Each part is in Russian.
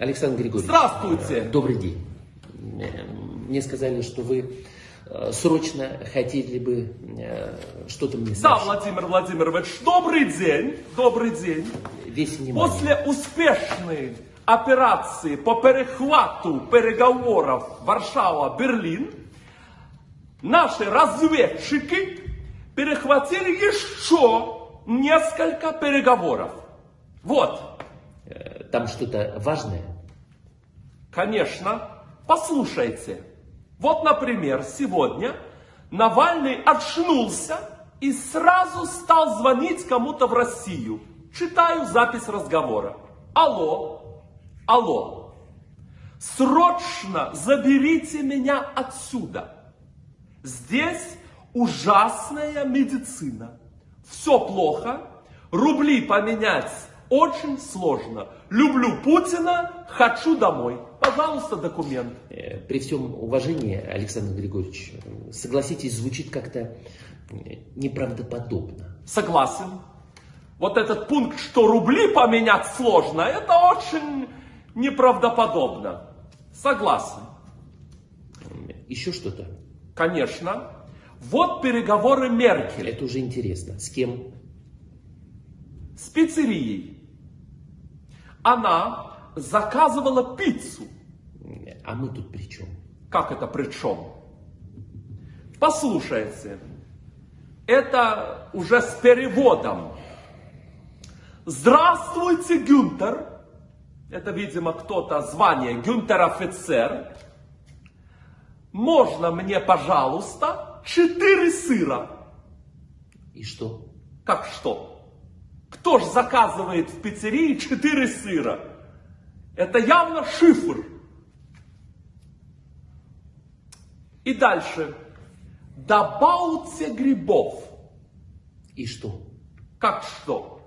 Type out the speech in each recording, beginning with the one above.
Александр Григорьевич. Здравствуйте. Добрый день. Э, Мне сказали, что вы э, срочно хотели бы э, что-то мне Да, сообщить. Владимир Владимирович, добрый день. Добрый день. Весь внимание. После успешной операции по перехвату переговоров Варшава-Берлин наши разведчики перехватили еще несколько переговоров. Вот, Там что-то важное? конечно, послушайте. Вот, например, сегодня Навальный очнулся и сразу стал звонить кому-то в Россию. Читаю запись разговора. Алло, алло, срочно заберите меня отсюда. Здесь ужасная медицина. Все плохо, рубли поменять очень сложно. Люблю Путина, хочу домой. Пожалуйста, документ. Э, При всем уважении, Александр Григорьевич, согласитесь, звучит как-то э, неправдоподобно. Согласен. Вот этот пункт, что рубли поменять сложно, это очень неправдоподобно. Согласен. Э, Еще что-то? Конечно. Вот переговоры Меркель Это уже интересно. С кем? с пиццерией. Она заказывала пиццу. А мы тут при чем? Как это при чем? Послушайте, это уже с переводом. Здравствуйте, Гюнтер. Это, видимо, кто-то звание Гюнтер офицер. Можно мне, пожалуйста, четыре сыра? И что? Как что? Кто ж заказывает в пиццерии четыре сыра? Это явно шифр. И дальше. Добавьте грибов. И что? Как что?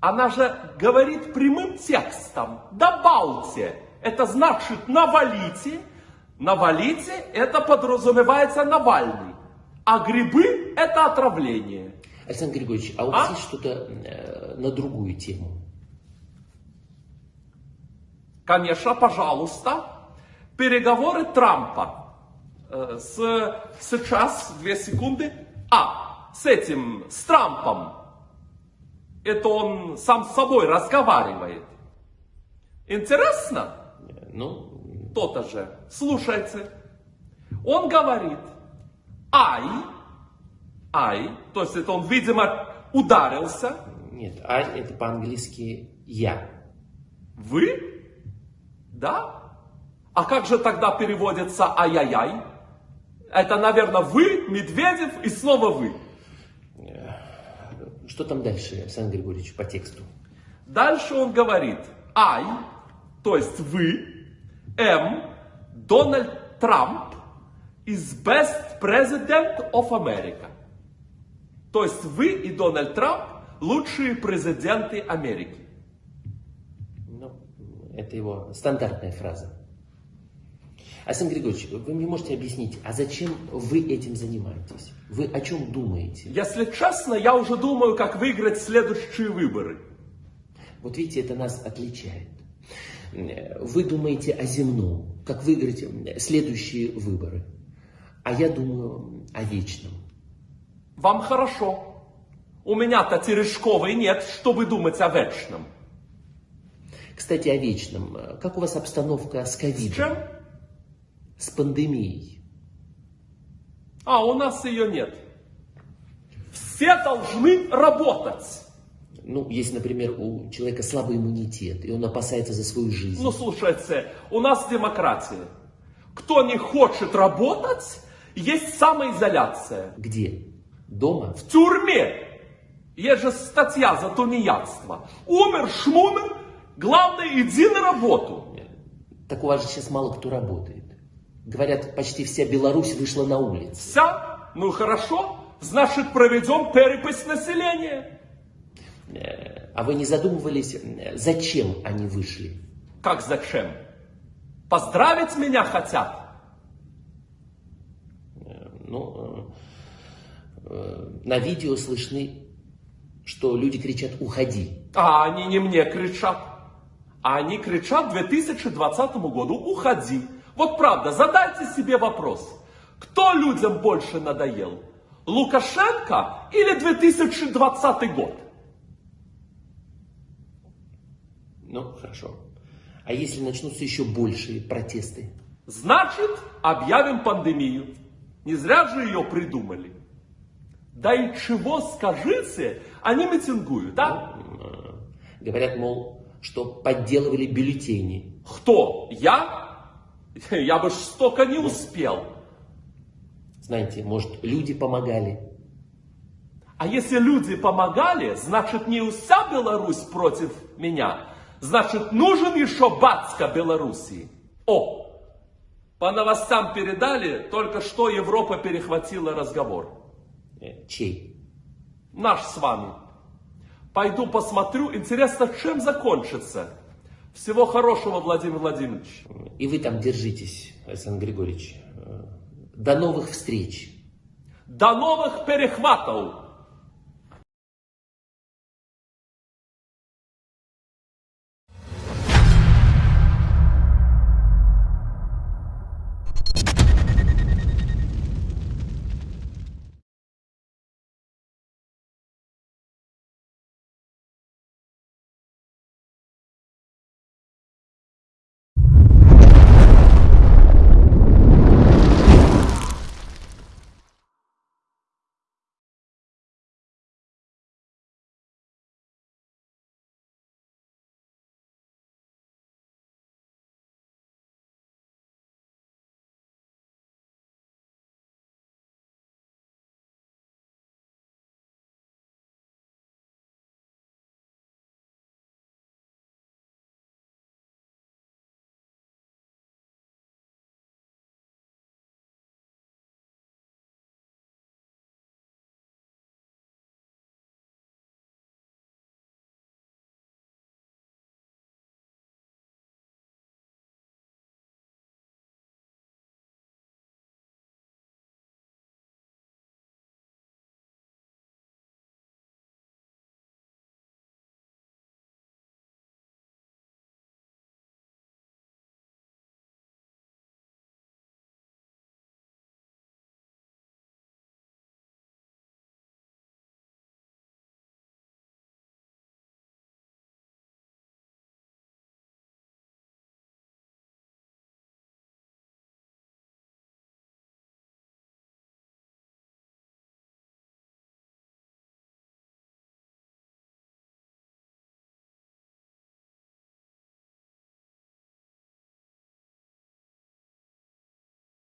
Она же говорит прямым текстом. Добавьте. Это значит навалите. Навалите, это подразумевается Навальный. А грибы это отравление. Александр Григорьевич, а у вас А? есть что-то э, на другую тему? Конечно, пожалуйста. Переговоры Трампа. Э, С, сейчас, две секунды. А, с этим, с Трампом. Это он сам с собой разговаривает. Интересно? Ну, То-то же. Слушайте. Он говорит, ай, ай, то есть это он, видимо, ударился. нет, а это по-английски я. Вы? Да? А как же тогда переводится ай-яй-яй? Это, наверное, вы, Медведев и снова вы. Что там дальше, Александр Григорьевич, по тексту? Дальше он говорит, I, то есть вы, М, Дональд Трамп is best president of America. То есть вы и Дональд Трамп лучшие президенты Америки. Ну, это его стандартная фраза. Александр Григорьевич, вы мне можете объяснить, а зачем вы этим занимаетесь? Вы о чем думаете? Если честно, я уже думаю, как выиграть следующие выборы. Вот видите, это нас отличает. Вы думаете о земном, как выиграть следующие выборы. А я думаю о вечном. Вам хорошо. У меня-то Терешковой нет, чтобы думать о вечном. Кстати, о вечном. Как у вас обстановка с С ковидом? чем? С пандемией? А, у нас ее нет. Все должны работать. Ну, если, например, у человека слабый иммунитет, и он опасается за свою жизнь. Ну, слушайте, у нас демократия. Кто не хочет работать, есть самоизоляция. Где? Дома? В тюрьме. Есть же статья за тунеядство. Умер, шмумер, главное, иди на работу. Так у вас же сейчас мало кто работает. Говорят, почти вся Беларусь вышла на улицу. Вся? Ну хорошо, значит проведем перепись населения. Э, А вы не задумывались, э, зачем они вышли? Как зачем? Поздравить меня хотят? Э, Ну, э, э, на видео слышны, что люди кричат «Уходи». А они не мне кричат. А они кричат 2020 году, уходи. Вот правда, задайте себе вопрос. Кто людям больше надоел? Лукашенко или 2020 год? Ну, хорошо. А если начнутся еще большие протесты? Значит, объявим пандемию. Не зря же ее придумали. Да и чего скажите, они митингуют, да? Э, Говорят, мол, что подделывали бюллетени. Кто? Я? Я бы ж столько не успел. Знаете, может, люди помогали. А если люди помогали, значит не вся Беларусь против меня. Значит, нужен еще батька Белоруссии. О, по новостям передали, только что Европа перехватила разговор. Э, Чей? Наш с вами. Пойду посмотрю, интересно, чем закончится. Всего хорошего, Владимир Владимирович. И вы там держитесь, Александр Григорьевич. Э, До новых встреч. До новых перехватов!